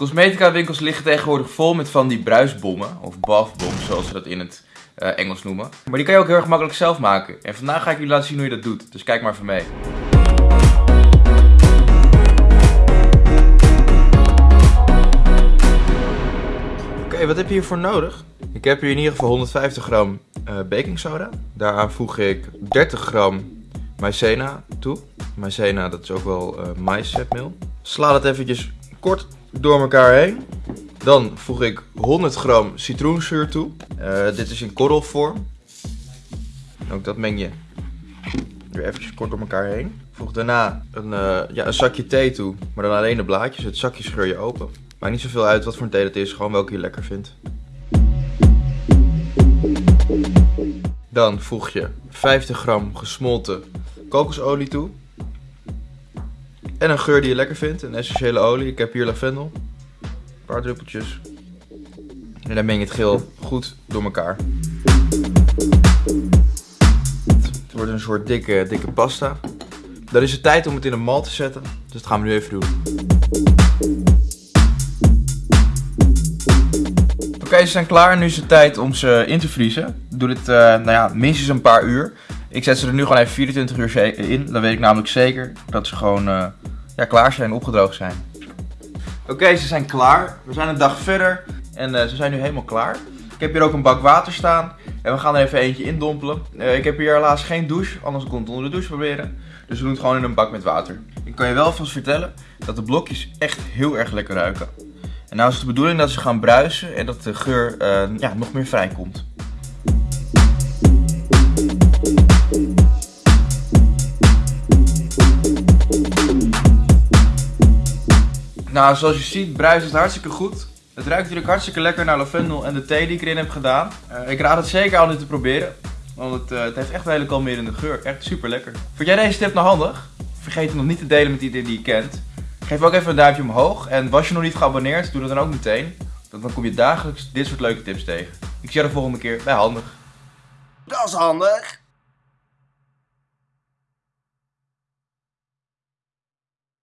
Cosmetica winkels liggen tegenwoordig vol met van die bruisbommen, of bathbombs zoals ze dat in het eh, Engels noemen. Maar die kan je ook heel erg makkelijk zelf maken. En vandaag ga ik jullie laten zien hoe je dat doet, dus kijk maar even mee. Oké, wat heb je hiervoor nodig? Ik heb hier in ieder geval 150 gram uh, baking soda. Daaraan voeg ik 30 gram maïzena toe. Maïzena, dat is ook wel uh, maïszetmeel. Sla dat eventjes kort door elkaar heen. Dan voeg ik 100 gram citroenzuur toe. Uh, dit is in korrelvorm. Ook dat meng je weer eventjes kort door elkaar heen. Voeg daarna een, uh, ja, een zakje thee toe, maar dan alleen de blaadjes. Het zakje scheur je open. Maakt niet zoveel uit wat voor een thee dat is, gewoon welke je lekker vindt. Dan voeg je 50 gram gesmolten kokosolie toe. En een geur die je lekker vindt, een essentiële olie. Ik heb hier lavendel. Een paar druppeltjes. En dan meng je het geel goed door elkaar. Het wordt een soort dikke, dikke pasta. Dan is het tijd om het in een mal te zetten. Dus dat gaan we nu even doen. Oké, ze zijn klaar. Nu is het tijd om ze in te vriezen. Doe dit uh, nou ja, minstens een paar uur. Ik zet ze er nu gewoon even 24 uur in. Dan weet ik namelijk zeker dat ze gewoon uh, ja, klaar zijn, opgedroogd zijn. Oké, ze zijn klaar. We zijn een dag verder en uh, ze zijn nu helemaal klaar. Ik heb hier ook een bak water staan en we gaan er even eentje indompelen. Uh, ik heb hier helaas geen douche, anders kon het onder de douche proberen. Dus we doen het gewoon in een bak met water. Ik kan je wel vast vertellen dat de blokjes echt heel erg lekker ruiken. En nou is het de bedoeling dat ze gaan bruisen en dat de geur uh, ja, nog meer vrijkomt. Nou, zoals je ziet bruist het hartstikke goed. Het ruikt natuurlijk hartstikke lekker naar lavendel en de thee die ik erin heb gedaan. Uh, ik raad het zeker aan dit te proberen. Want het, uh, het heeft echt een hele kalmerende geur. Echt super lekker. Vond jij deze tip nou handig? Vergeet het nog niet te delen met iedereen die je kent. Geef ook even een duimpje omhoog. En was je nog niet geabonneerd, doe dat dan ook meteen. Want dan kom je dagelijks dit soort leuke tips tegen. Ik zie je de volgende keer bij Handig. Dat is handig.